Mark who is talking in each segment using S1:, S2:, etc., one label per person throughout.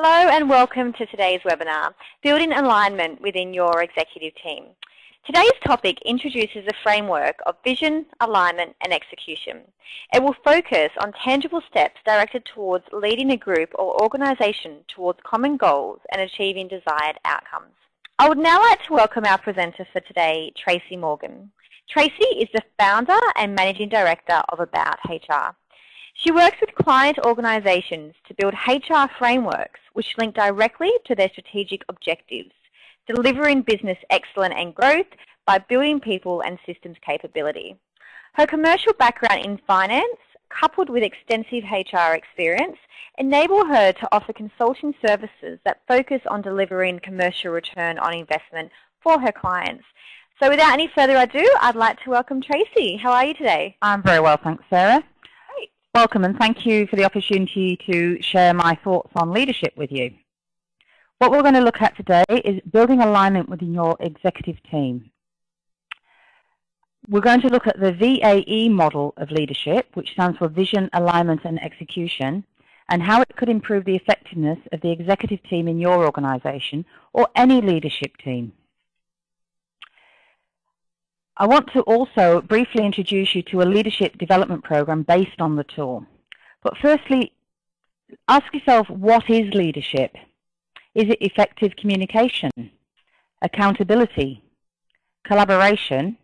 S1: Hello and welcome to today's webinar, Building Alignment Within Your Executive Team. Today's topic introduces a framework of vision, alignment and execution. It will focus on tangible steps directed towards leading a group or organisation towards common goals and achieving desired outcomes. I would now like to welcome our presenter for today, Tracy Morgan. Tracy is the founder and managing director of About HR. She works with client organisations to build HR frameworks which link directly to their strategic objectives, delivering business excellence and growth by building people and systems capability. Her commercial background in finance, coupled with extensive HR experience, enable her to offer consulting services that focus on delivering commercial return on investment for her clients. So without any further ado, I'd like to welcome Tracy. How are you today?
S2: I'm very well, thanks, Sarah. Welcome and thank you for the opportunity to share my thoughts on leadership with you. What we're going to look at today is building alignment within your executive team. We're going to look at the VAE model of leadership, which stands for Vision, Alignment and Execution, and how it could improve the effectiveness of the executive team in your organisation or any leadership team. I want to also briefly introduce you to a leadership development program based on the tool. But firstly, ask yourself, what is leadership? Is it effective communication, accountability, collaboration?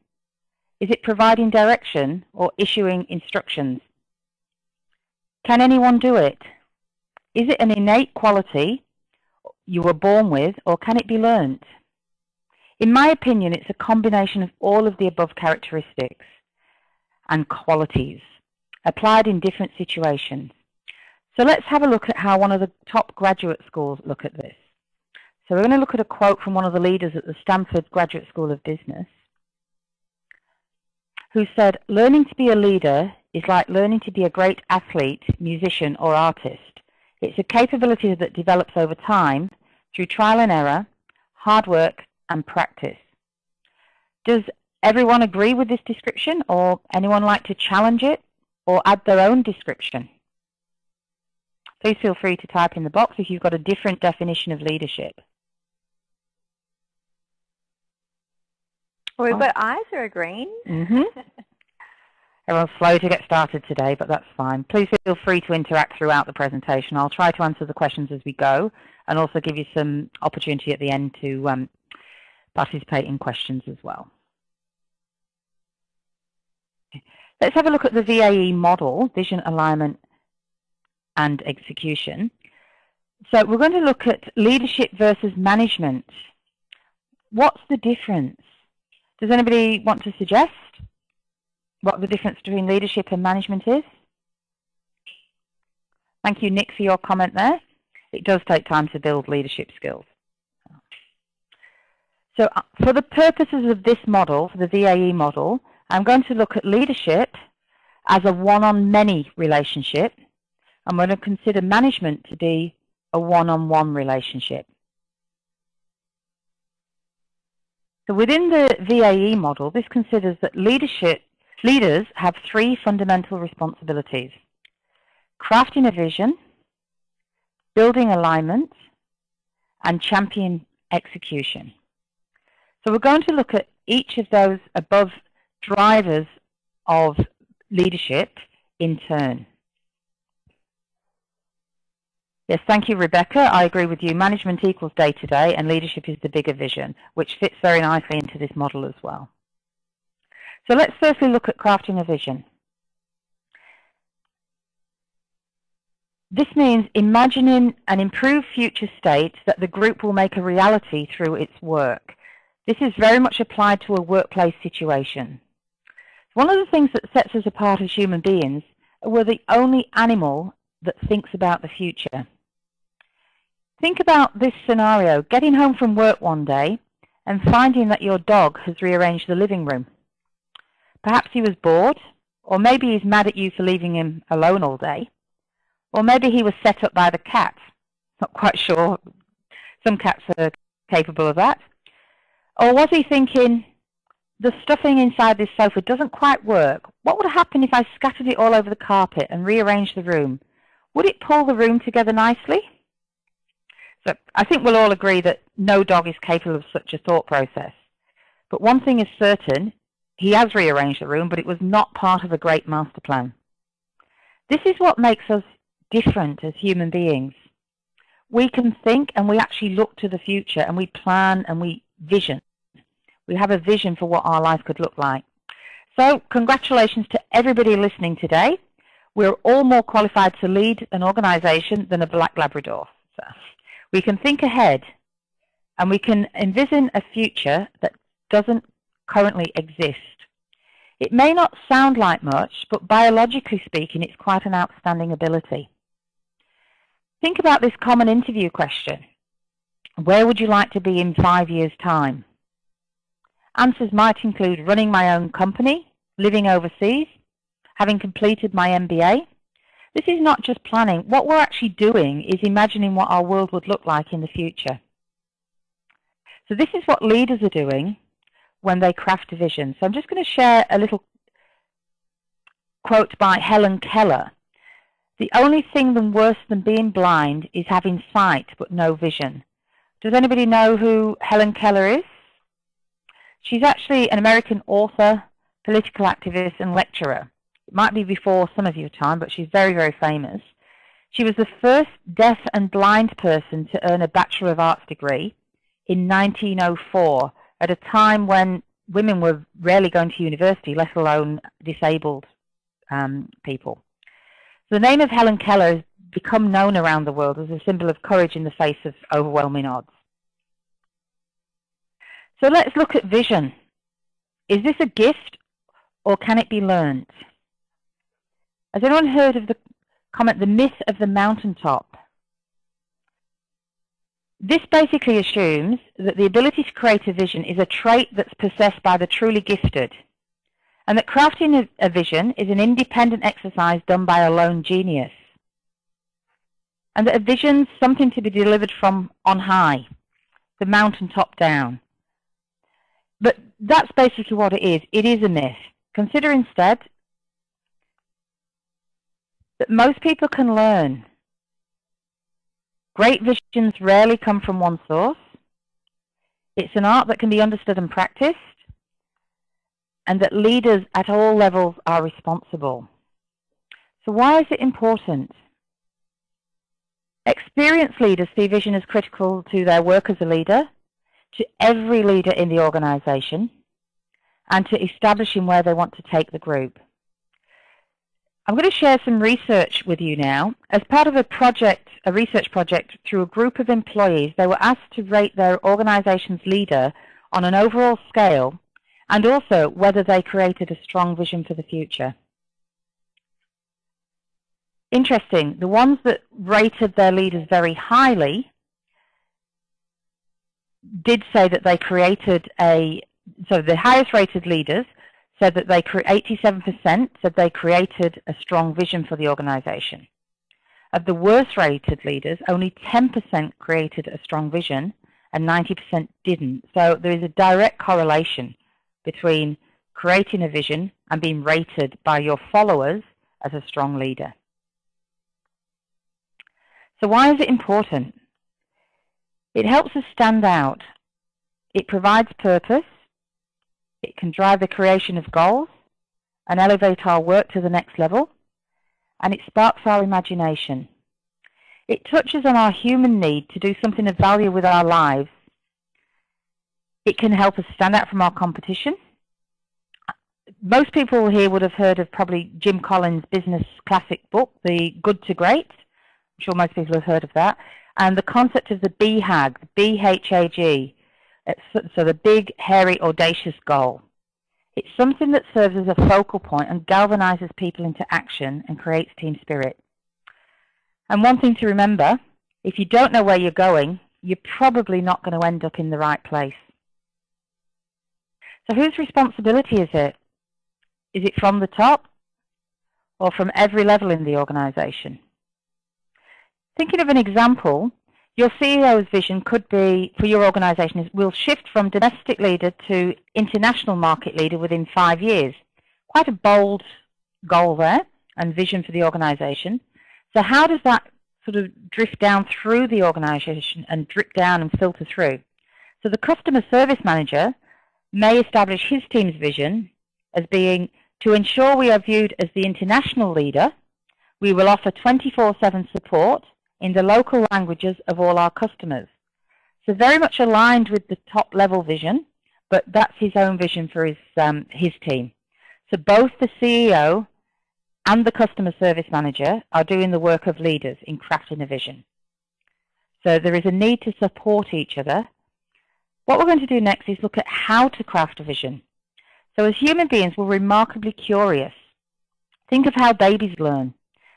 S2: Is it providing direction or issuing instructions? Can anyone do it? Is it an innate quality you were born with or can it be learnt? In my opinion, it's a combination of all of the above characteristics and qualities applied in different situations. So let's have a look at how one of the top graduate schools look at this. So we're going to look at a quote from one of the leaders at the Stanford Graduate School of Business who said, learning to be a leader is like learning to be a great athlete, musician or artist. It's a capability that develops over time through trial and error, hard work and practice. Does everyone agree with this description or anyone like to challenge it or add their own description? Please feel free to type in the box if you've got a different definition of leadership.
S1: We've got eyes that are green.
S2: Mm -hmm. Everyone's slow to get started today, but that's fine. Please feel free to interact throughout the presentation. I'll try to answer the questions as we go and also give you some opportunity at the end to um, participate in questions as well. Let's have a look at the VAE model, Vision, Alignment and Execution. So we're going to look at leadership versus management. What's the difference? Does anybody want to suggest what the difference between leadership and management is? Thank you, Nick, for your comment there. It does take time to build leadership skills. So uh, for the purposes of this model, for the VAE model, I'm going to look at leadership as a one-on-many relationship. I'm going to consider management to be a one-on-one -on -one relationship. So within the VAE model, this considers that leadership leaders have three fundamental responsibilities. Crafting a vision, building alignment, and champion execution. So we're going to look at each of those above drivers of leadership in turn. Yes, thank you, Rebecca. I agree with you. Management equals day-to-day, -day, and leadership is the bigger vision, which fits very nicely into this model as well. So let's firstly look at crafting a vision. This means imagining an improved future state that the group will make a reality through its work. This is very much applied to a workplace situation. One of the things that sets us apart as human beings we're the only animal that thinks about the future. Think about this scenario, getting home from work one day and finding that your dog has rearranged the living room. Perhaps he was bored, or maybe he's mad at you for leaving him alone all day, or maybe he was set up by the cat. Not quite sure. Some cats are capable of that. Or was he thinking, the stuffing inside this sofa doesn't quite work. What would happen if I scattered it all over the carpet and rearranged the room? Would it pull the room together nicely? So I think we'll all agree that no dog is capable of such a thought process. But one thing is certain, he has rearranged the room, but it was not part of a great master plan. This is what makes us different as human beings. We can think and we actually look to the future and we plan and we vision. We have a vision for what our life could look like. So congratulations to everybody listening today. We're all more qualified to lead an organization than a black Labrador. So we can think ahead and we can envision a future that doesn't currently exist. It may not sound like much, but biologically speaking, it's quite an outstanding ability. Think about this common interview question. Where would you like to be in five years' time? Answers might include running my own company, living overseas, having completed my MBA. This is not just planning. What we're actually doing is imagining what our world would look like in the future. So this is what leaders are doing when they craft a vision. So I'm just going to share a little quote by Helen Keller. The only thing worse than being blind is having sight but no vision. Does anybody know who Helen Keller is? She's actually an American author, political activist, and lecturer. It might be before some of your time, but she's very, very famous. She was the first deaf and blind person to earn a Bachelor of Arts degree in 1904 at a time when women were rarely going to university, let alone disabled um, people. The name of Helen Keller has become known around the world as a symbol of courage in the face of overwhelming odds. So let's look at vision. Is this a gift or can it be learned? Has anyone heard of the comment, the myth of the mountaintop? This basically assumes that the ability to create a vision is a trait that's possessed by the truly gifted, and that crafting a vision is an independent exercise done by a lone genius, and that a vision's something to be delivered from on high, the mountaintop down. But that's basically what it is. It is a myth. Consider instead that most people can learn. Great visions rarely come from one source. It's an art that can be understood and practiced, and that leaders at all levels are responsible. So why is it important? Experienced leaders see vision as critical to their work as a leader, to every leader in the organization and to establishing where they want to take the group. I'm going to share some research with you now. As part of a project, a research project through a group of employees, they were asked to rate their organization's leader on an overall scale and also whether they created a strong vision for the future. Interesting, the ones that rated their leaders very highly did say that they created a, so the highest rated leaders said that they, 87% said they created a strong vision for the organization. Of the worst rated leaders, only 10% created a strong vision and 90% didn't. So there is a direct correlation between creating a vision and being rated by your followers as a strong leader. So why is it important? It helps us stand out. It provides purpose. It can drive the creation of goals and elevate our work to the next level. And it sparks our imagination. It touches on our human need to do something of value with our lives. It can help us stand out from our competition. Most people here would have heard of probably Jim Collins' business classic book, The Good to Great. I'm sure most people have heard of that and the concept of the BHAG, the B-H-A-G, so the big, hairy, audacious goal. It's something that serves as a focal point and galvanizes people into action and creates team spirit. And one thing to remember, if you don't know where you're going, you're probably not going to end up in the right place. So whose responsibility is it? Is it from the top or from every level in the organization? Thinking of an example, your CEO's vision could be, for your organization, is we'll shift from domestic leader to international market leader within five years. Quite a bold goal there and vision for the organization. So how does that sort of drift down through the organization and drip down and filter through. So the customer service manager may establish his team's vision as being to ensure we are viewed as the international leader, we will offer 24-7 support in the local languages of all our customers. So very much aligned with the top level vision, but that's his own vision for his, um, his team. So both the CEO and the customer service manager are doing the work of leaders in crafting a vision. So there is a need to support each other. What we're going to do next is look at how to craft a vision. So as human beings, we're remarkably curious. Think of how babies learn.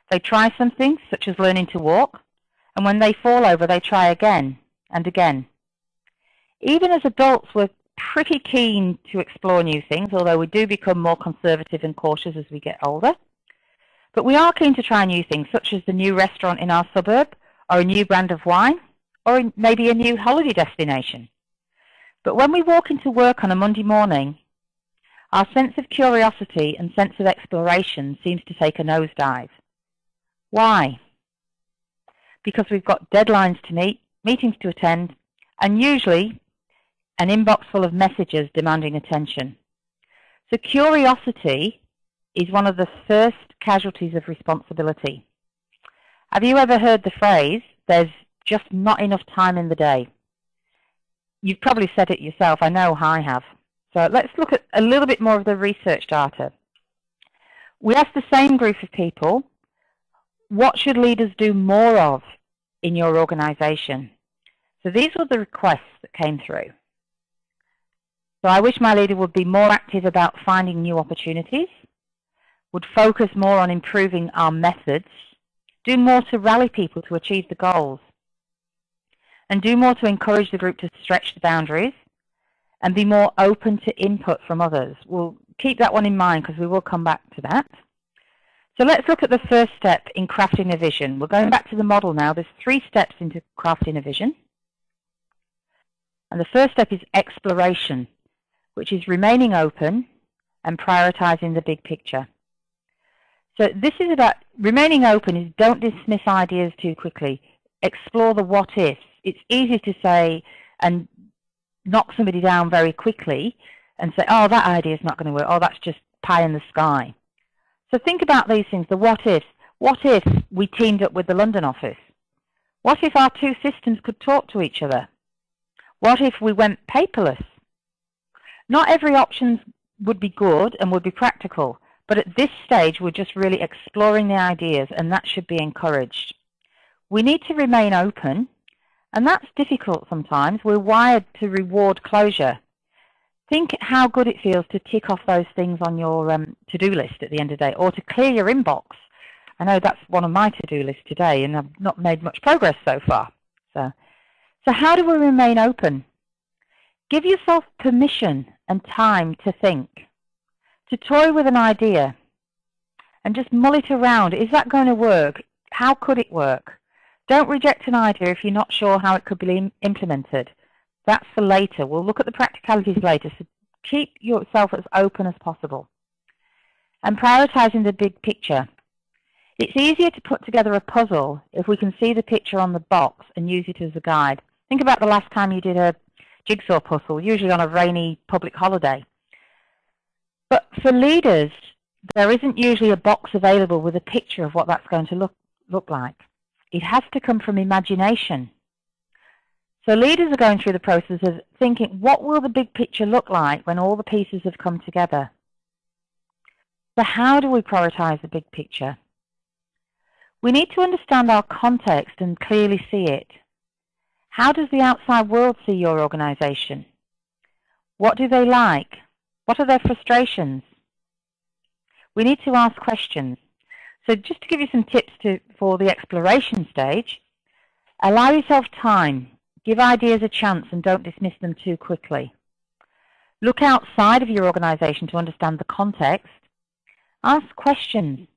S2: They try something, such as learning to walk, and when they fall over, they try again and again. Even as adults, we're pretty keen to explore new things, although we do become more conservative and cautious as we get older. But we are keen to try new things, such as the new restaurant in our suburb, or a new brand of wine, or maybe a new holiday destination. But when we walk into work on a Monday morning, our sense of curiosity and sense of exploration seems to take a nosedive. Why? Because we've got deadlines to meet, meetings to attend, and usually an inbox full of messages demanding attention. So curiosity is one of the first casualties of responsibility. Have you ever heard the phrase, there's just not enough time in the day? You've probably said it yourself. I know I have. So let's look at a little bit more of the research data. We asked the same group of people, what should leaders do more of in your organization? So these were the requests that came through. So I wish my leader would be more active about finding new opportunities, would focus more on improving our methods, do more to rally people to achieve the goals, and do more to encourage the group to stretch the boundaries, and be more open to input from others. We'll keep that one in mind because we will come back to that. So let's look at the first step in crafting a vision. We're going back to the model now. There's three steps into crafting a vision. And the first step is exploration, which is remaining open and prioritizing the big picture. So this is about remaining open is don't dismiss ideas too quickly. Explore the what ifs. It's easy to say and knock somebody down very quickly and say, oh, that idea is not going to work. Oh, that's just pie in the sky. So think about these things, the what ifs. What if we teamed up with the London office? What if our two systems could talk to each other? What if we went paperless? Not every option would be good and would be practical, but at this stage we're just really exploring the ideas and that should be encouraged. We need to remain open and that's difficult sometimes. We're wired to reward closure. Think how good it feels to tick off those things on your um, to-do list at the end of the day, or to clear your inbox. I know that's one of my to-do lists today, and I've not made much progress so far. So, so how do we remain open? Give yourself permission and time to think, to toy with an idea, and just mull it around. Is that going to work? How could it work? Don't reject an idea if you're not sure how it could be implemented. That's for later. We'll look at the practicalities later, so keep yourself as open as possible. And prioritizing the big picture. It's easier to put together a puzzle if we can see the picture on the box and use it as a guide. Think about the last time you did a jigsaw puzzle, usually on a rainy public holiday. But for leaders, there isn't usually a box available with a picture of what that's going to look, look like. It has to come from imagination. So leaders are going through the process of thinking, what will the big picture look like when all the pieces have come together? So how do we prioritize the big picture? We need to understand our context and clearly see it. How does the outside world see your organization? What do they like? What are their frustrations? We need to ask questions. So just to give you some tips to, for the exploration stage, allow yourself time. Give ideas a chance and don't dismiss them too quickly. Look outside of your organization to understand the context. Ask questions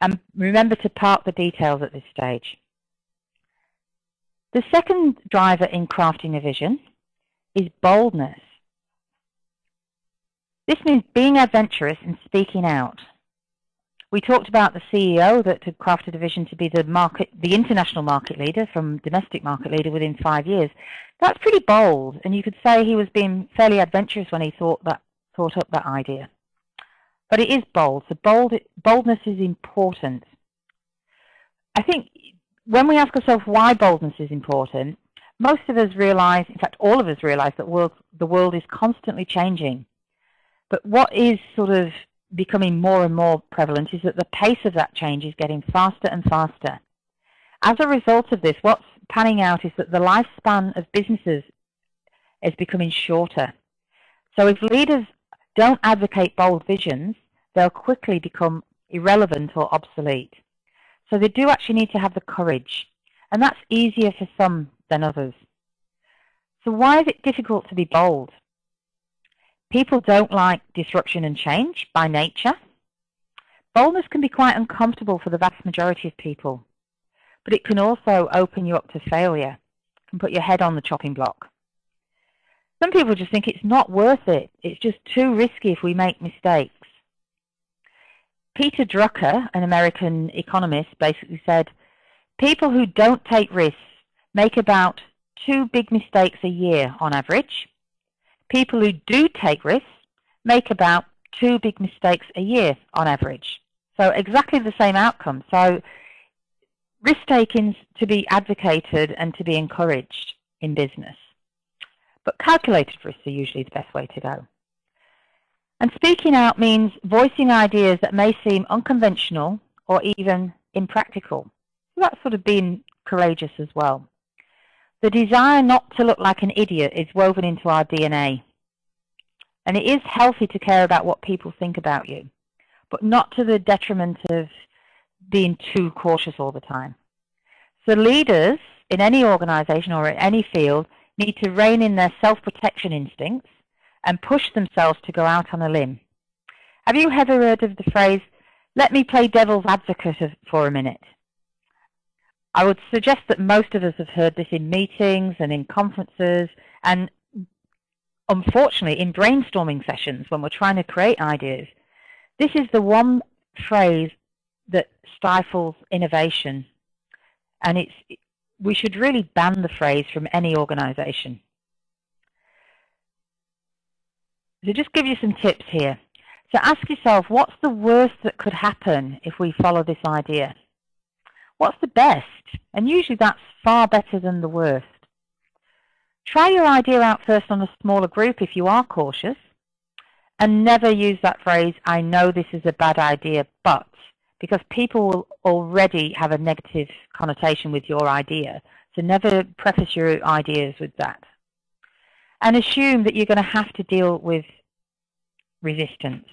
S2: and remember to park the details at this stage. The second driver in crafting a vision is boldness. This means being adventurous and speaking out. We talked about the CEO that had crafted a vision to be the market, the international market leader from domestic market leader within five years. That's pretty bold, and you could say he was being fairly adventurous when he thought that thought up that idea. But it is bold. So bold, boldness is important. I think when we ask ourselves why boldness is important, most of us realize, in fact, all of us realize that world, the world is constantly changing. But what is sort of becoming more and more prevalent is that the pace of that change is getting faster and faster. As a result of this, what's panning out is that the lifespan of businesses is becoming shorter. So if leaders don't advocate bold visions, they'll quickly become irrelevant or obsolete. So they do actually need to have the courage. And that's easier for some than others. So why is it difficult to be bold? People don't like disruption and change by nature. Boldness can be quite uncomfortable for the vast majority of people, but it can also open you up to failure, and put your head on the chopping block. Some people just think it's not worth it. It's just too risky if we make mistakes. Peter Drucker, an American economist, basically said, people who don't take risks make about two big mistakes a year on average, people who do take risks make about two big mistakes a year on average. So exactly the same outcome. So risk-taking is to be advocated and to be encouraged in business. But calculated risks are usually the best way to go. And speaking out means voicing ideas that may seem unconventional or even impractical. So that's sort of being courageous as well. The desire not to look like an idiot is woven into our DNA. And it is healthy to care about what people think about you, but not to the detriment of being too cautious all the time. So leaders in any organization or in any field need to rein in their self-protection instincts and push themselves to go out on a limb. Have you ever heard of the phrase, let me play devil's advocate for a minute? I would suggest that most of us have heard this in meetings and in conferences and unfortunately in brainstorming sessions when we're trying to create ideas. This is the one phrase that stifles innovation and it's we should really ban the phrase from any organization. So just give you some tips here. So ask yourself, what's the worst that could happen if we follow this idea? What's the best? And usually that's far better than the worst. Try your idea out first on a smaller group if you are cautious. And never use that phrase, I know this is a bad idea, but, because people will already have a negative connotation with your idea. So never preface your ideas with that. And assume that you're going to have to deal with resistance.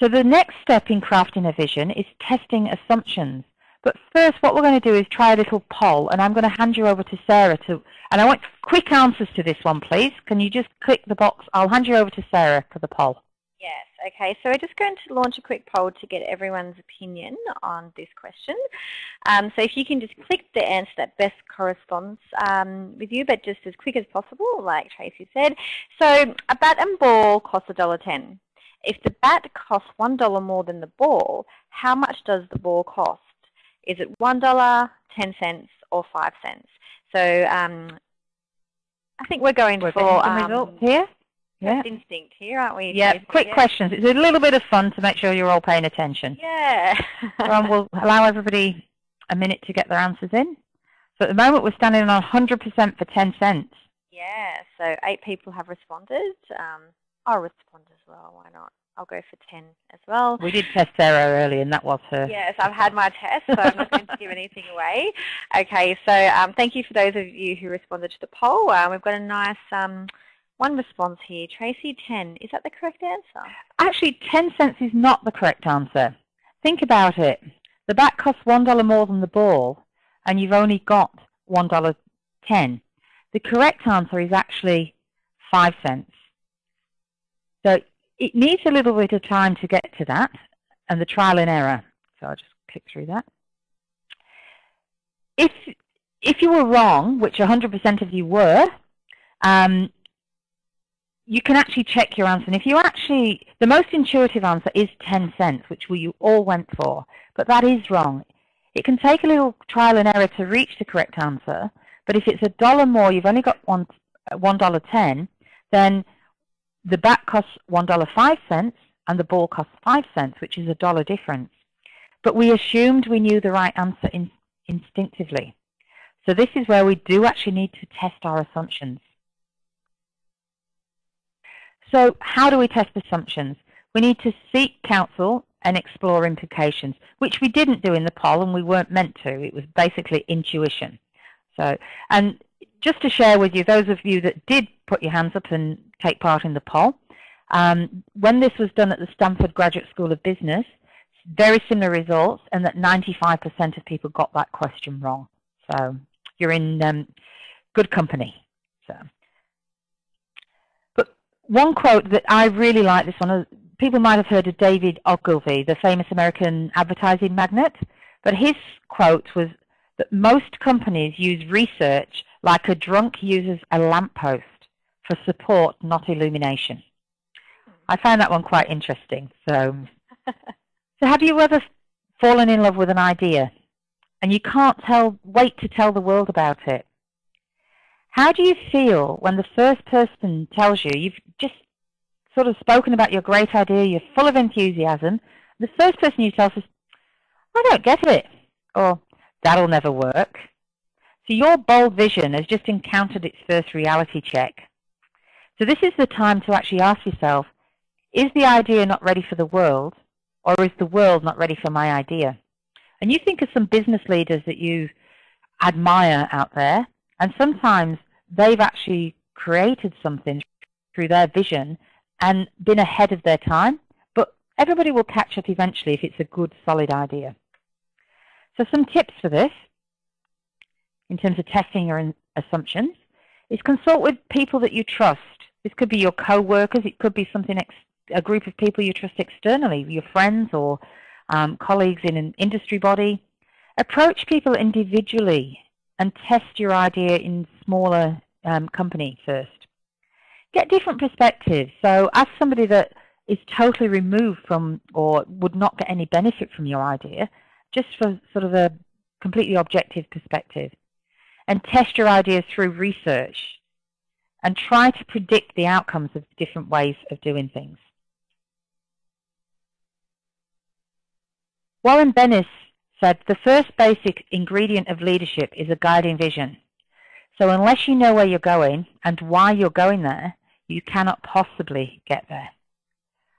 S2: So the next step in crafting a vision is testing assumptions. But first, what we're going to do is try a little poll, and I'm going to hand you over to Sarah. To, and I want quick answers to this one, please. Can you just click the box? I'll hand you over to Sarah for the poll.
S1: Yes, okay. So we're just going to launch a quick poll to get everyone's opinion on this question. Um, so if you can just click the answer that best corresponds um, with you, but just as quick as possible, like Tracy said. So a bat and ball costs $1.10. If the bat costs $1 more than the ball, how much does the ball cost? Is it $1, 10 cents, or 5 cents? So um, I think we're going
S2: we're
S1: for
S2: um, results here.
S1: Yeah. instinct here, aren't we?
S2: Yeah, quick questions. It's a little bit of fun to make sure you're all paying attention.
S1: Yeah.
S2: so we'll allow everybody a minute to get their answers in. So at the moment we're standing on 100% for 10 cents.
S1: Yeah, so eight people have responded. Um, I'll respond as well, why not? I'll go for 10 as well.
S2: We did test Sarah early and that was her.
S1: Yes, I've had my test, so I'm not going to give anything away. Okay, so um, thank you for those of you who responded to the poll. Um, we've got a nice um, one response here. Tracy, 10. Is that the correct answer?
S2: Actually, 10 cents is not the correct answer. Think about it. The bat costs $1 more than the ball, and you've only got $1.10. The correct answer is actually 5 cents. So it needs a little bit of time to get to that and the trial and error. So I'll just click through that. If, if you were wrong, which 100% of you were, um, you can actually check your answer. And if you actually, the most intuitive answer is 10 cents, which we all went for, but that is wrong. It can take a little trial and error to reach the correct answer, but if it's a dollar more, you've only got one, $1.10, then the bat costs $1.05 and the ball costs 5 cents, which is a dollar difference. But we assumed we knew the right answer in, instinctively. So this is where we do actually need to test our assumptions. So how do we test assumptions? We need to seek counsel and explore implications, which we didn't do in the poll and we weren't meant to. It was basically intuition. So, and just to share with you, those of you that did put your hands up and take part in the poll, um, when this was done at the Stanford Graduate School of Business, very similar results and that 95% of people got that question wrong. So you're in um, good company. So. But one quote that I really like this one, uh, people might have heard of David Ogilvy, the famous American advertising magnate, but his quote was that most companies use research like a drunk uses a lamppost for support, not illumination. I found that one quite interesting. So, so have you ever fallen in love with an idea and you can't tell, wait to tell the world about it? How do you feel when the first person tells you, you've just sort of spoken about your great idea, you're full of enthusiasm, the first person you tell says, I don't get it, or that'll never work. So your bold vision has just encountered its first reality check. So this is the time to actually ask yourself, is the idea not ready for the world, or is the world not ready for my idea? And you think of some business leaders that you admire out there, and sometimes they've actually created something through their vision and been ahead of their time. But everybody will catch up eventually if it's a good, solid idea. So some tips for this, in terms of testing your assumptions, is consult with people that you trust. This could be your co-workers. It could be something a group of people you trust externally, your friends or um, colleagues in an industry body. Approach people individually and test your idea in smaller um, company first. Get different perspectives. So ask somebody that is totally removed from or would not get any benefit from your idea, just for sort of a completely objective perspective. And test your ideas through research and try to predict the outcomes of different ways of doing things. Warren Bennis said the first basic ingredient of leadership is a guiding vision. So unless you know where you're going and why you're going there, you cannot possibly get there.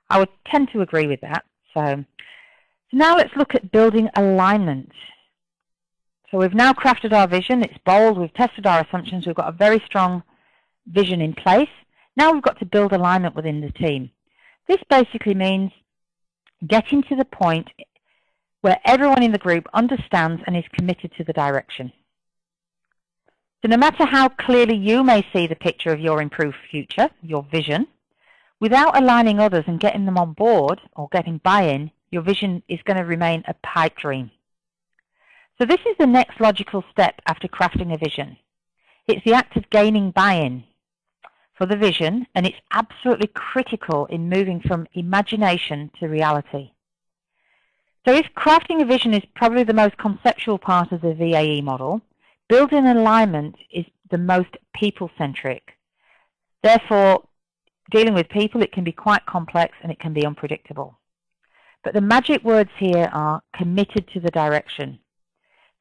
S2: I would tend to agree with that. So, so now let's look at building alignment. So we've now crafted our vision. It's bold. We've tested our assumptions. We've got a very strong vision in place. Now we've got to build alignment within the team. This basically means getting to the point where everyone in the group understands and is committed to the direction. So no matter how clearly you may see the picture of your improved future, your vision, without aligning others and getting them on board or getting buy-in, your vision is going to remain a pipe dream. So this is the next logical step after crafting a vision. It's the act of gaining buy-in for the vision, and it's absolutely critical in moving from imagination to reality. So if crafting a vision is probably the most conceptual part of the VAE model, building alignment is the most people-centric. Therefore, dealing with people, it can be quite complex and it can be unpredictable. But the magic words here are committed to the direction.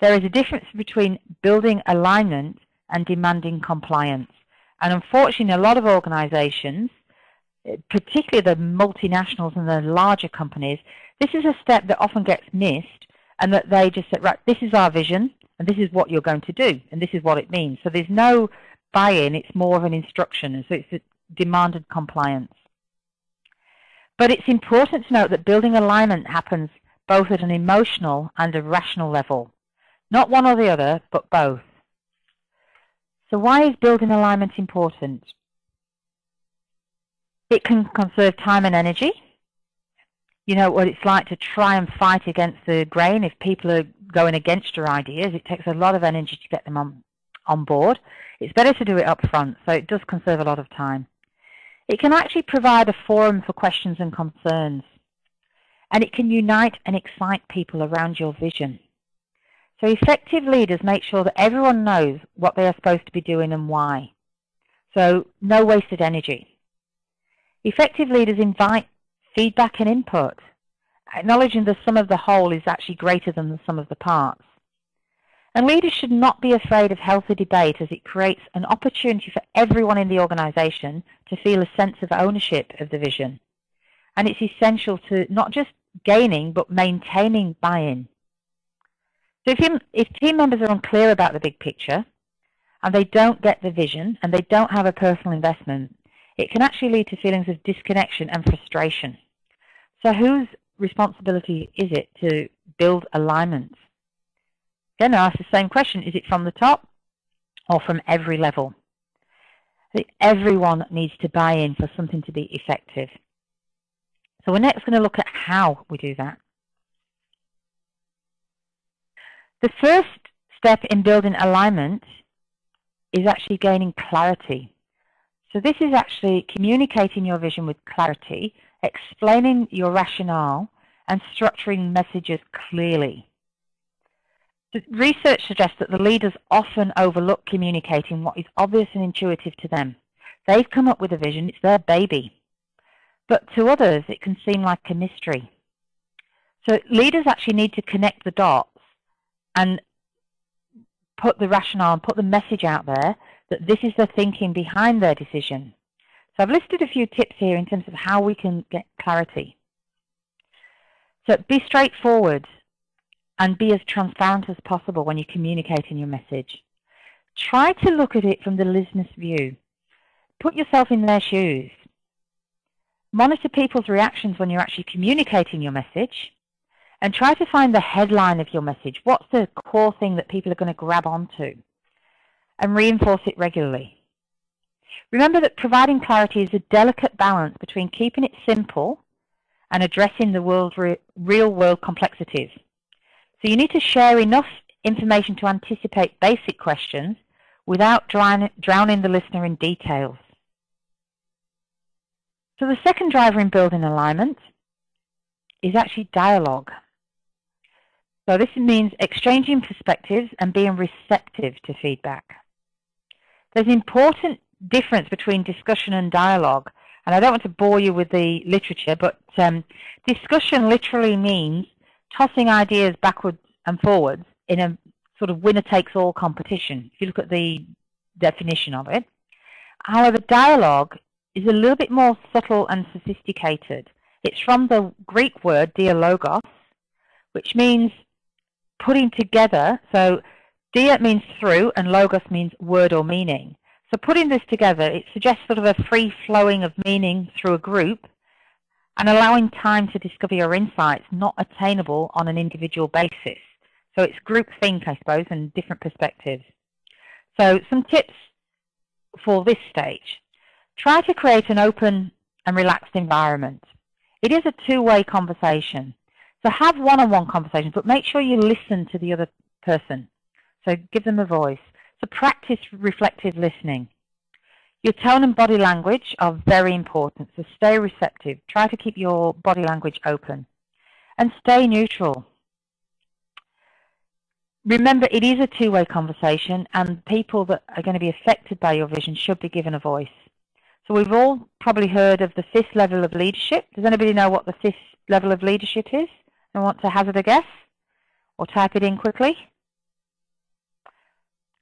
S2: There is a difference between building alignment and demanding compliance. And unfortunately, a lot of organizations, eh, particularly the multinationals and the larger companies, this is a step that often gets missed and that they just say, right, this is our vision and this is what you're going to do and this is what it means. So there's no buy-in, it's more of an instruction. And so it's demanded compliance. But it's important to note that building alignment happens both at an emotional and a rational level. Not one or the other, but both. So why is building alignment important? It can conserve time and energy you know what it's like to try and fight against the grain if people are going against your ideas. It takes a lot of energy to get them on, on board. It's better to do it up front, so it does conserve a lot of time. It can actually provide a forum for questions and concerns. And it can unite and excite people around your vision. So effective leaders make sure that everyone knows what they are supposed to be doing and why. So no wasted energy. Effective leaders invite feedback and input, acknowledging the sum of the whole is actually greater than the sum of the parts. And leaders should not be afraid of healthy debate as it creates an opportunity for everyone in the organisation to feel a sense of ownership of the vision. And it's essential to not just gaining, but maintaining buy-in. So if, if team members are unclear about the big picture, and they don't get the vision, and they don't have a personal investment, it can actually lead to feelings of disconnection and frustration. So whose responsibility is it to build alignment? Then I ask the same question, is it from the top or from every level? Everyone needs to buy in for something to be effective. So we're next going to look at how we do that. The first step in building alignment is actually gaining clarity. So this is actually communicating your vision with clarity, explaining your rationale, and structuring messages clearly. Research suggests that the leaders often overlook communicating what is obvious and intuitive to them. They've come up with a vision, it's their baby. But to others, it can seem like a mystery. So leaders actually need to connect the dots and put the rationale and put the message out there that this is the thinking behind their decision. So I've listed a few tips here in terms of how we can get clarity. So be straightforward and be as transparent as possible when you communicate in your message. Try to look at it from the listener's view. Put yourself in their shoes. Monitor people's reactions when you're actually communicating your message and try to find the headline of your message. What's the core thing that people are going to grab onto? And reinforce it regularly. Remember that providing clarity is a delicate balance between keeping it simple and addressing the world's re real world complexities. So you need to share enough information to anticipate basic questions without drowning the listener in details. So the second driver in building alignment is actually dialogue. So this means exchanging perspectives and being receptive to feedback. There's an important difference between discussion and dialogue. And I don't want to bore you with the literature, but um, discussion literally means tossing ideas backwards and forwards in a sort of winner-takes-all competition, if you look at the definition of it. However, dialogue is a little bit more subtle and sophisticated. It's from the Greek word dialogos, which means putting together, so dia means through and logos means word or meaning. So putting this together, it suggests sort of a free flowing of meaning through a group and allowing time to discover your insights not attainable on an individual basis. So it's group think, I suppose, and different perspectives. So some tips for this stage. Try to create an open and relaxed environment. It is a two-way conversation. So have one-on-one -on -one conversations, but make sure you listen to the other person. So give them a voice. So practice reflective listening. Your tone and body language are very important, so stay receptive. Try to keep your body language open. And stay neutral. Remember, it is a two-way conversation, and people that are going to be affected by your vision should be given a voice. So we've all probably heard of the fifth level of leadership. Does anybody know what the fifth level of leadership is? I want to hazard a guess or type it in quickly?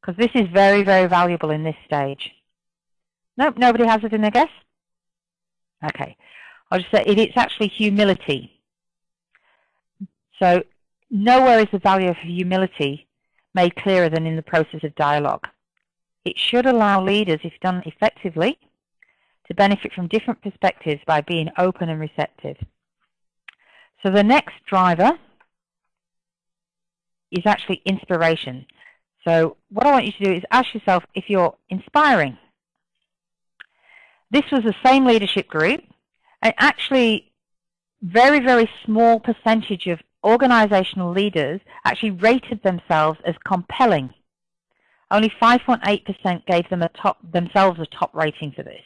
S2: Because this is very, very valuable in this stage. Nope, nobody has it in a guess? Okay. I'll just say it, it's actually humility. So nowhere is the value of humility made clearer than in the process of dialogue. It should allow leaders, if done effectively, to benefit from different perspectives by being open and receptive. So the next driver is actually inspiration. So what I want you to do is ask yourself if you're inspiring. This was the same leadership group, and actually very, very small percentage of organizational leaders actually rated themselves as compelling. Only 5.8% gave them a top, themselves a top rating for this.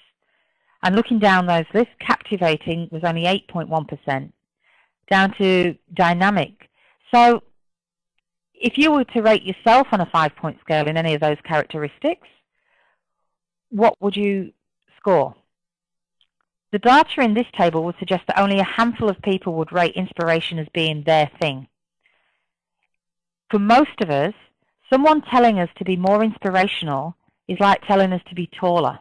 S2: And looking down those lists, captivating was only 8.1%, down to dynamic. So if you were to rate yourself on a five-point scale in any of those characteristics, what would you score? The data in this table would suggest that only a handful of people would rate inspiration as being their thing. For most of us, someone telling us to be more inspirational is like telling us to be taller.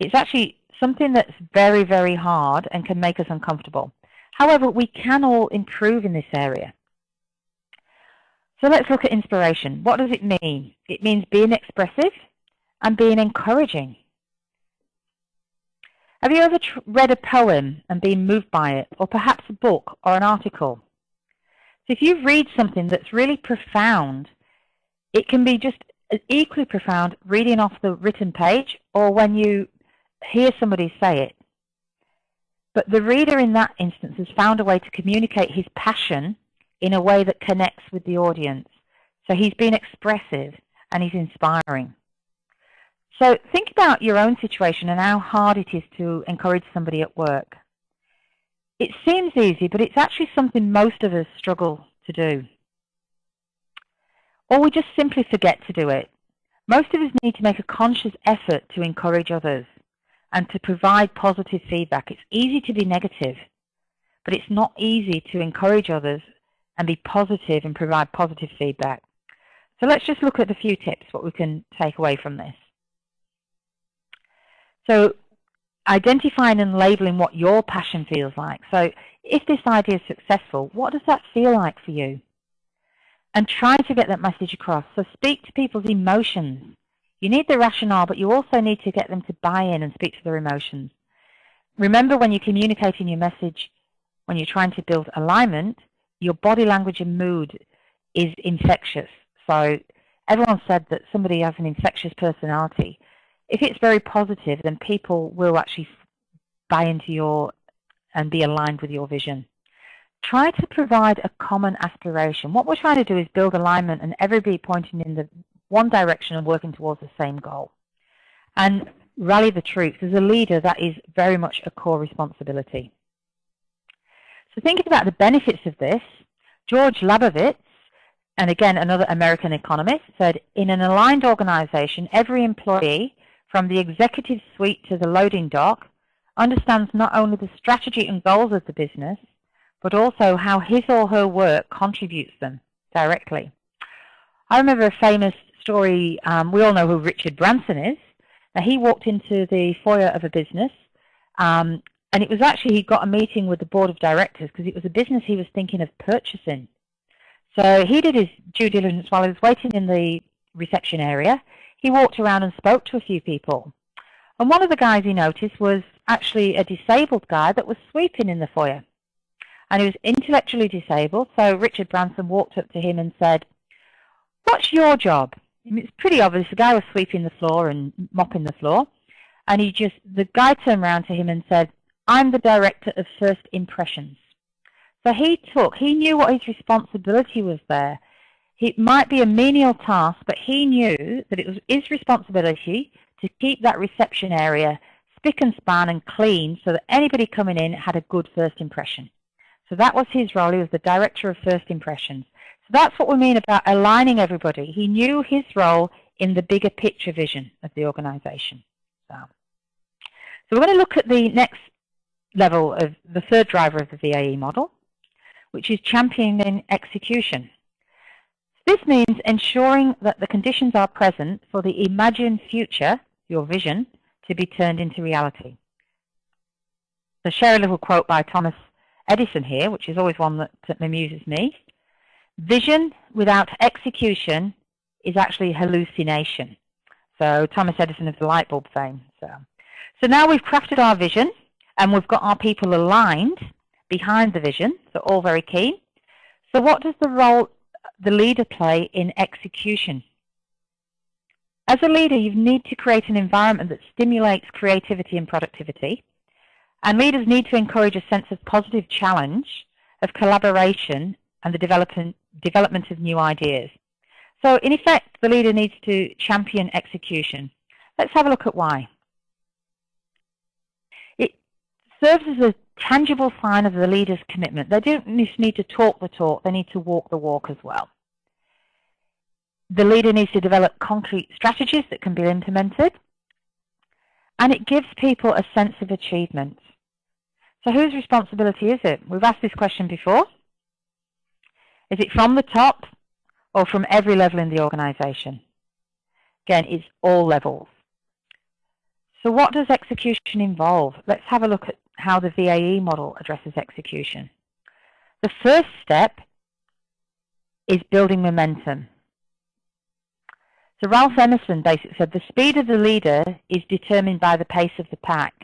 S2: It's actually something that's very, very hard and can make us uncomfortable. However, we can all improve in this area. So let's look at inspiration. What does it mean? It means being expressive and being encouraging. Have you ever read a poem and been moved by it, or perhaps a book or an article? So if you read something that's really profound, it can be just equally profound reading off the written page or when you hear somebody say it. But the reader in that instance has found a way to communicate his passion in a way that connects with the audience. So he's been expressive and he's inspiring. So think about your own situation and how hard it is to encourage somebody at work. It seems easy, but it's actually something most of us struggle to do. Or we just simply forget to do it. Most of us need to make a conscious effort to encourage others and to provide positive feedback. It's easy to be negative, but it's not easy to encourage others and be positive and provide positive feedback. So let's just look at a few tips, what we can take away from this. So identifying and labeling what your passion feels like. So if this idea is successful, what does that feel like for you? And try to get that message across. So speak to people's emotions. You need the rationale, but you also need to get them to buy in and speak to their emotions. Remember when you're communicating your message, when you're trying to build alignment, your body language and mood is infectious. So everyone said that somebody has an infectious personality. If it's very positive, then people will actually buy into your and be aligned with your vision. Try to provide a common aspiration. What we're trying to do is build alignment and everybody pointing in the one direction and working towards the same goal. And rally the troops. As a leader, that is very much a core responsibility. So thinking about the benefits of this, George Labovitz, and again another American economist, said, in an aligned organization, every employee, from the executive suite to the loading dock, understands not only the strategy and goals of the business, but also how his or her work contributes them directly. I remember a famous story, um, we all know who Richard Branson is. Now, he walked into the foyer of a business, um, and it was actually he got a meeting with the board of directors because it was a business he was thinking of purchasing. So he did his due diligence while he was waiting in the reception area. He walked around and spoke to a few people. And one of the guys he noticed was actually a disabled guy that was sweeping in the foyer. And he was intellectually disabled, so Richard Branson walked up to him and said, what's your job? It's pretty obvious. The guy was sweeping the floor and mopping the floor. And he just, the guy turned around to him and said, I'm the director of first impressions. So he took, he knew what his responsibility was there. It might be a menial task, but he knew that it was his responsibility to keep that reception area spick and span and clean so that anybody coming in had a good first impression. So that was his role. He was the director of first impressions. So that's what we mean about aligning everybody. He knew his role in the bigger picture vision of the organization. So, so we're going to look at the next level of the third driver of the VAE model, which is championing execution. This means ensuring that the conditions are present for the imagined future, your vision, to be turned into reality. So share a little quote by Thomas Edison here, which is always one that, that amuses me. Vision without execution is actually hallucination. So Thomas Edison of the light bulb fame. So, so now we've crafted our vision and we've got our people aligned behind the vision, so all very keen. So what does the role the leader play in execution? As a leader, you need to create an environment that stimulates creativity and productivity. And leaders need to encourage a sense of positive challenge, of collaboration, and the development, development of new ideas. So in effect, the leader needs to champion execution. Let's have a look at why. It serves as a tangible sign of the leader's commitment. They don't just need to talk the talk, they need to walk the walk as well. The leader needs to develop concrete strategies that can be implemented. And it gives people a sense of achievement. So whose responsibility is it? We've asked this question before. Is it from the top or from every level in the organisation? Again, it's all levels. So what does execution involve? Let's have a look at how the VAE model addresses execution. The first step is building momentum. So Ralph Emerson basically said the speed of the leader is determined by the pace of the pack.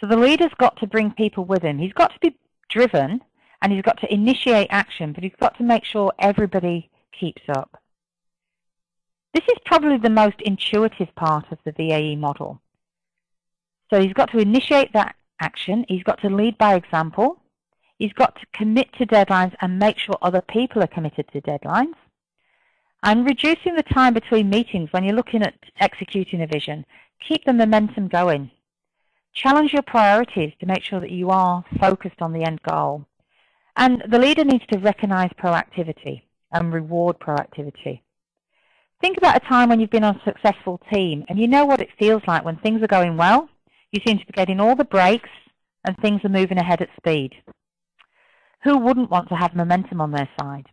S2: So the leader's got to bring people with him. He's got to be driven and he's got to initiate action, but he's got to make sure everybody keeps up. This is probably the most intuitive part of the VAE model. So he's got to initiate that action. He's got to lead by example. He's got to commit to deadlines and make sure other people are committed to deadlines. And reducing the time between meetings when you're looking at executing a vision. Keep the momentum going. Challenge your priorities to make sure that you are focused on the end goal. And the leader needs to recognize proactivity and reward proactivity. Think about a time when you've been on a successful team and you know what it feels like when things are going well you seem to be getting all the breaks and things are moving ahead at speed. Who wouldn't want to have momentum on their side?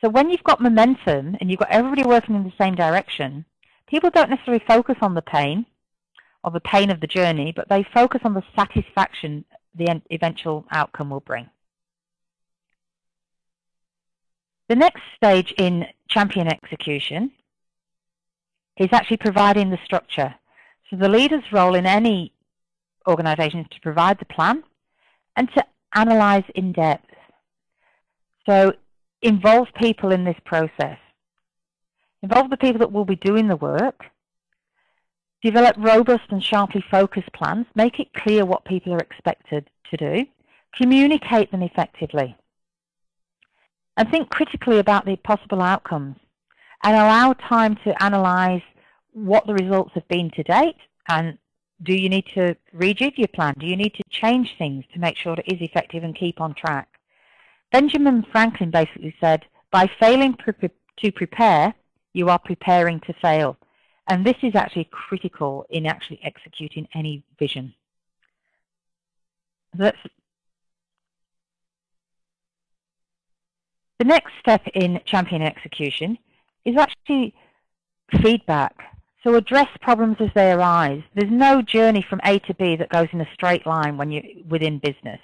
S2: So when you've got momentum and you've got everybody working in the same direction, people don't necessarily focus on the pain or the pain of the journey, but they focus on the satisfaction the eventual outcome will bring. The next stage in champion execution is actually providing the structure. So the leader's role in any organization is to provide the plan and to analyze in depth. So involve people in this process. Involve the people that will be doing the work. Develop robust and sharply focused plans. Make it clear what people are expected to do. Communicate them effectively. And think critically about the possible outcomes. And allow time to analyze what the results have been to date and do you need to rejig your plan? Do you need to change things to make sure it is effective and keep on track? Benjamin Franklin basically said, by failing to prepare, you are preparing to fail. And this is actually critical in actually executing any vision. Let's, the next step in champion execution is actually feedback. So address problems as they arise. There's no journey from A to B that goes in a straight line when you're within business.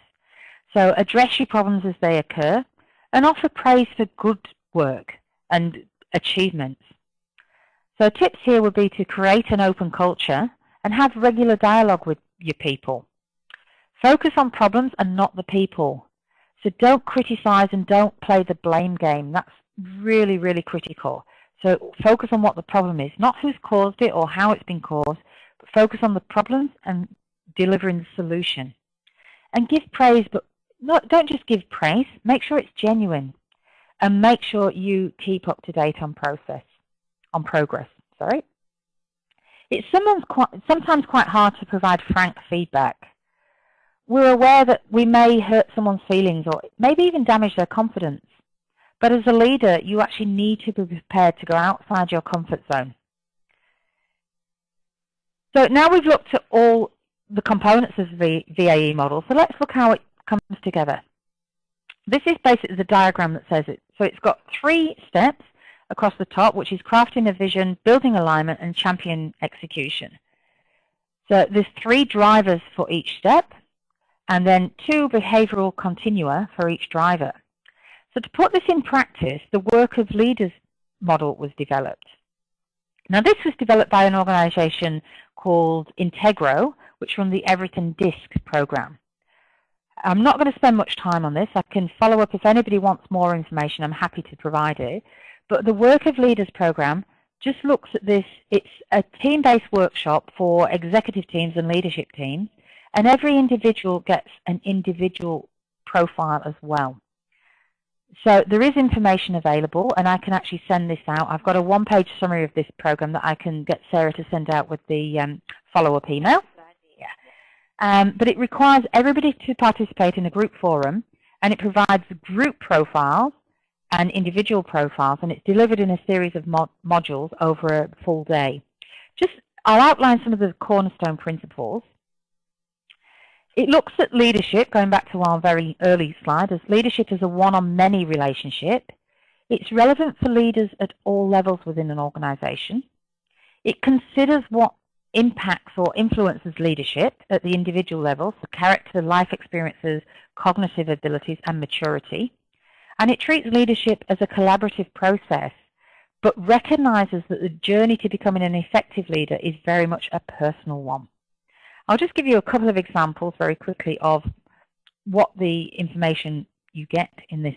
S2: So address your problems as they occur and offer praise for good work and achievements. So tips here would be to create an open culture and have regular dialogue with your people. Focus on problems and not the people. So don't criticize and don't play the blame game. That's really, really critical. So focus on what the problem is, not who's caused it or how it's been caused, but focus on the problems and delivering the solution. And give praise, but not, don't just give praise. Make sure it's genuine, and make sure you keep up to date on process, on progress. Sorry. It's quite, sometimes quite hard to provide frank feedback. We're aware that we may hurt someone's feelings or maybe even damage their confidence. But as a leader, you actually need to be prepared to go outside your comfort zone. So now we've looked at all the components of the VAE model. So let's look how it comes together. This is basically the diagram that says it. So it's got three steps across the top, which is crafting a vision, building alignment, and champion execution. So there's three drivers for each step, and then two behavioral continua for each driver. So to put this in practice, the work of leaders model was developed. Now this was developed by an organization called Integro, which run the Everything DISC program. I'm not going to spend much time on this. I can follow up if anybody wants more information. I'm happy to provide it. But the Work of Leaders program just looks at this. It's a team-based workshop for executive teams and leadership teams. And every individual gets an individual profile as well. So there is information available, and I can actually send this out. I've got a one-page summary of this program that I can get Sarah to send out with the um, follow-up email. Yeah. Um, but it requires everybody to participate in a group forum, and it provides group profiles and individual profiles, and it's delivered in a series of mod modules over a full day. Just, I'll outline some of the cornerstone principles. It looks at leadership, going back to our very early slide, as leadership as a one-on-many relationship. It's relevant for leaders at all levels within an organization. It considers what impacts or influences leadership at the individual level, so character, life experiences, cognitive abilities, and maturity. And it treats leadership as a collaborative process, but recognizes that the journey to becoming an effective leader is very much a personal one. I'll just give you a couple of examples very quickly of what the information you get in this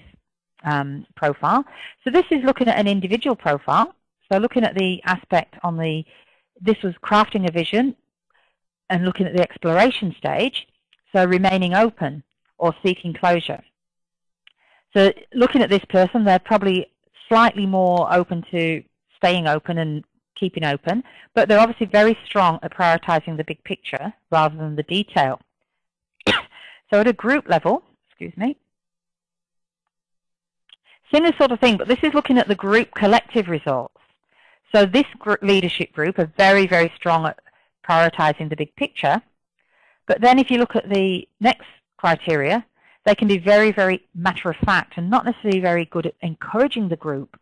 S2: um, profile. So this is looking at an individual profile. So looking at the aspect on the, this was crafting a vision and looking at the exploration stage. So remaining open or seeking closure. So looking at this person, they're probably slightly more open to staying open and keeping open, but they're obviously very strong at prioritizing the big picture rather than the detail. so at a group level, excuse me, similar sort of thing, but this is looking at the group collective results. So this group leadership group are very, very strong at prioritizing the big picture. But then if you look at the next criteria, they can be very, very matter of fact and not necessarily very good at encouraging the group.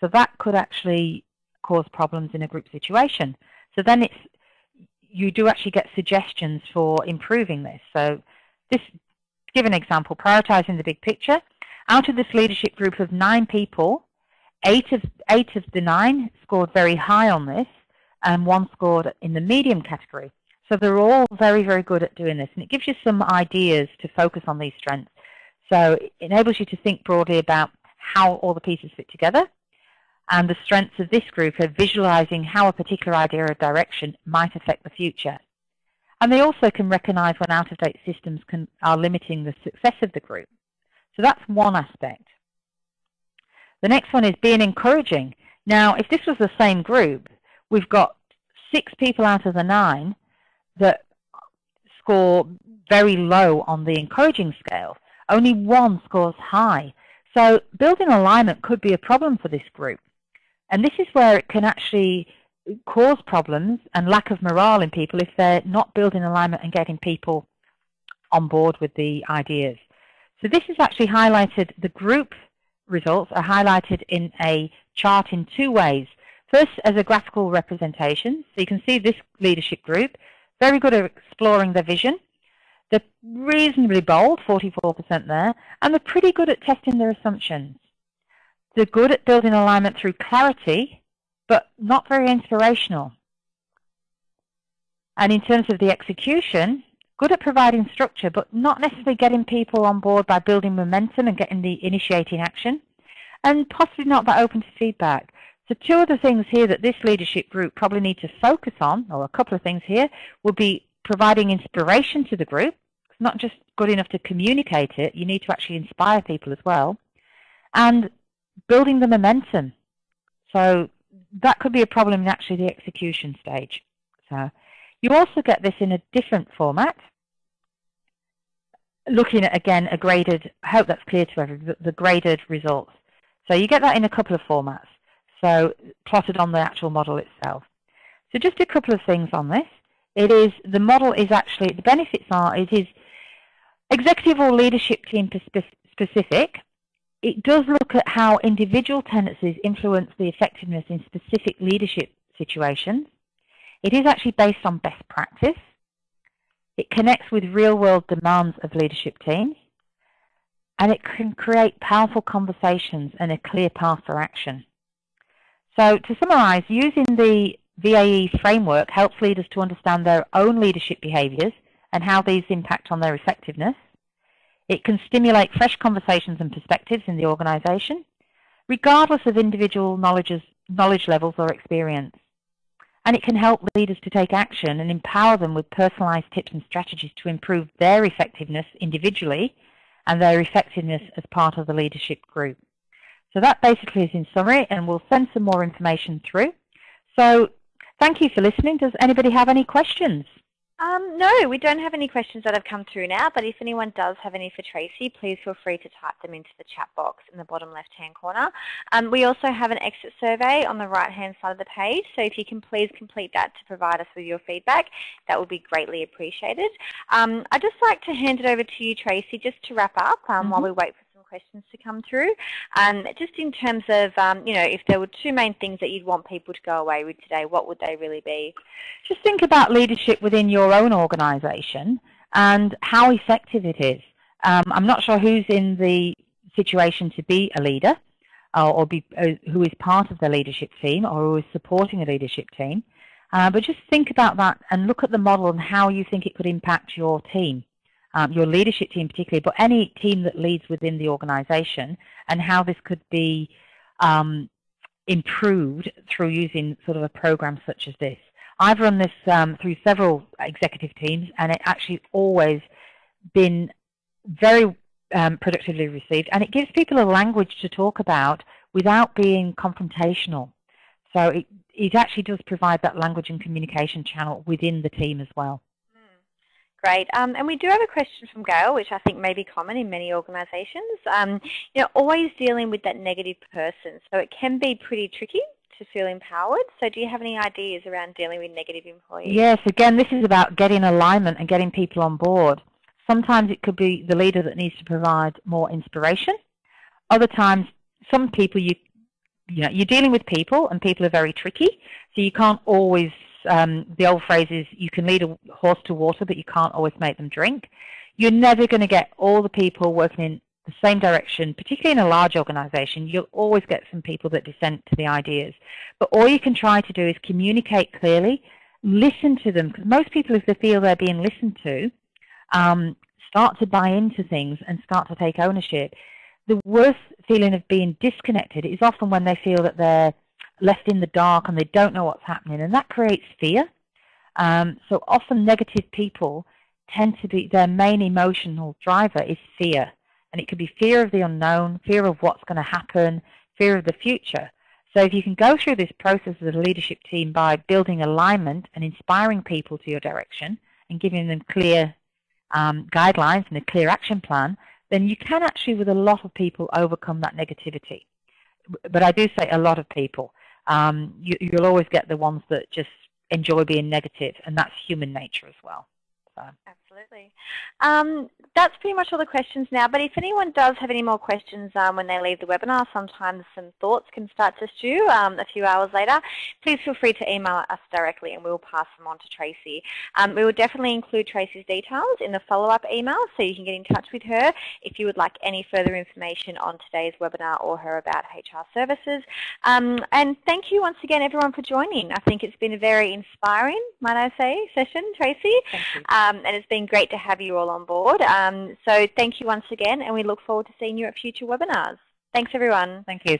S2: So that could actually cause problems in a group situation. So then it's you do actually get suggestions for improving this. So this, give an example, prioritizing the big picture. Out of this leadership group of nine people, eight of, eight of the nine scored very high on this, and one scored in the medium category. So they're all very, very good at doing this. And it gives you some ideas to focus on these strengths. So it enables you to think broadly about how all the pieces fit together. And the strengths of this group are visualizing how a particular idea or direction might affect the future. And they also can recognize when out-of-date systems can, are limiting the success of the group. So that's one aspect. The next one is being encouraging. Now, if this was the same group, we've got six people out of the nine that score very low on the encouraging scale. Only one scores high. So building alignment could be a problem for this group. And this is where it can actually cause problems and lack of morale in people if they're not building alignment and getting people on board with the ideas. So this is actually highlighted, the group results are highlighted in a chart in two ways. First, as a graphical representation. So you can see this leadership group very good at exploring their vision. They're reasonably bold, 44% there, and they're pretty good at testing their assumptions. They're good at building alignment through clarity, but not very inspirational. And in terms of the execution, good at providing structure, but not necessarily getting people on board by building momentum and getting the initiating action, and possibly not that open to feedback. So two other things here that this leadership group probably need to focus on, or a couple of things here, would be providing inspiration to the group. It's not just good enough to communicate it, you need to actually inspire people as well. And building the momentum. So that could be a problem in actually the execution stage. So you also get this in a different format, looking at, again, a graded, I hope that's clear to everyone, the graded results. So you get that in a couple of formats so plotted on the actual model itself. So just a couple of things on this. It is, the model is actually, the benefits are, it is executive or leadership team specific. It does look at how individual tendencies influence the effectiveness in specific leadership situations. It is actually based on best practice. It connects with real-world demands of leadership teams. And it can create powerful conversations and a clear path for action. So to summarize, using the VAE framework helps leaders to understand their own leadership behaviors and how these impact on their effectiveness. It can stimulate fresh conversations and perspectives in the organization, regardless of individual knowledge levels or experience. And it can help leaders to take action and empower them with personalized tips and strategies to improve their effectiveness individually and their effectiveness as part of the leadership group. So that basically is in summary, and we'll send some more information through. So thank you for listening. Does anybody have any questions?
S1: Um, no, we don't have any questions that have come through now, but if anyone does have any for Tracy, please feel free to type them into the chat box in the bottom left-hand corner. Um, we also have an exit survey on the right-hand side of the page, so if you can please complete that to provide us with your feedback, that would be greatly appreciated. Um, I'd just like to hand it over to you, Tracy, just to wrap up mm -hmm. while we wait for questions to come through. Um, just in terms of, um, you know, if there were two main things that you'd want people to go away with today, what would they really be?
S2: Just think about leadership within your own organisation and how effective it is. Um, I'm not sure who's in the situation to be a leader uh, or be, uh, who is part of the leadership team or who is supporting a leadership team. Uh, but just think about that and look at the model and how you think it could impact your team um, your leadership team particularly, but any team that leads within the organization and how this could be um, improved through using sort of a program such as this. I've run this um, through several executive teams and it actually always been very um, productively received and it gives people a language to talk about without being confrontational. So it, it actually does provide that language and communication channel within the team as well.
S1: Great. Um, and we do have a question from Gail, which I think may be common in many organisations. Um, you know, always dealing with that negative person. So it can be pretty tricky to feel empowered. So do you have any ideas around dealing with negative employees?
S2: Yes, again, this is about getting alignment and getting people on board. Sometimes it could be the leader that needs to provide more inspiration. Other times, some people you you know, you're dealing with people and people are very tricky, so you can't always um, the old phrase is you can lead a horse to water, but you can't always make them drink. You're never going to get all the people working in the same direction, particularly in a large organization. You'll always get some people that dissent to the ideas. But all you can try to do is communicate clearly, listen to them, because most people, if they feel they're being listened to, um, start to buy into things and start to take ownership. The worst feeling of being disconnected is often when they feel that they're left in the dark and they don't know what's happening, and that creates fear. Um, so often negative people tend to be, their main emotional driver is fear. And it could be fear of the unknown, fear of what's going to happen, fear of the future. So if you can go through this process as a leadership team by building alignment and inspiring people to your direction and giving them clear um, guidelines and a clear action plan, then you can actually, with a lot of people, overcome that negativity. But I do say a lot of people um, you, you'll always get the ones that just enjoy being negative, and that's human nature as well.
S1: So. Absolutely. Um, that's pretty much all the questions now, but if anyone does have any more questions um, when they leave the webinar, sometimes some thoughts can start to stew um, a few hours later, please feel free to email us directly and we'll pass them on to Tracy. Um, we will definitely include Tracy's details in the follow-up email so you can get in touch with her if you would like any further information on today's webinar or her about HR services. Um, and thank you once again everyone for joining. I think it's been a very inspiring, might I say, session, Tracy. Um, and it's been great to have you all on board. Um, so thank you once again, and we look forward to seeing you at future webinars. Thanks, everyone.
S2: Thank you.